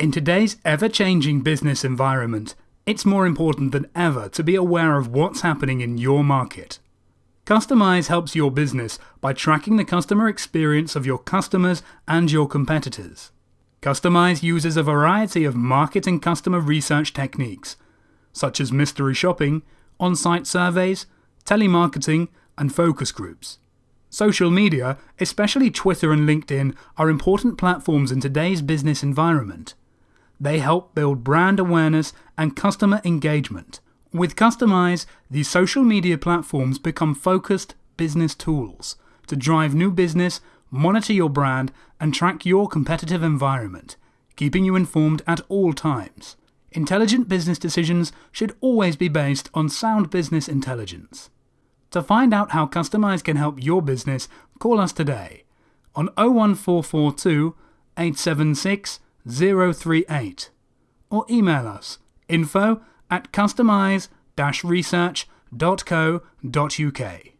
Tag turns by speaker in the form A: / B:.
A: In today's ever changing business environment, it's more important than ever to be aware of what's happening in your market. Customize helps your business by tracking the customer experience of your customers and your competitors. Customize uses a variety of market and customer research techniques, such as mystery shopping, on site surveys, telemarketing, and focus groups. Social media, especially Twitter and LinkedIn, are important platforms in today's business environment. They help build brand awareness and customer engagement. With Customize, these social media platforms become focused business tools to drive new business, monitor your brand, and track your competitive environment, keeping you informed at all times. Intelligent business decisions should always be based on sound business intelligence. To find out how Customize can help your business, call us today on 01442 876 038 or email us info at customize research.co.uk.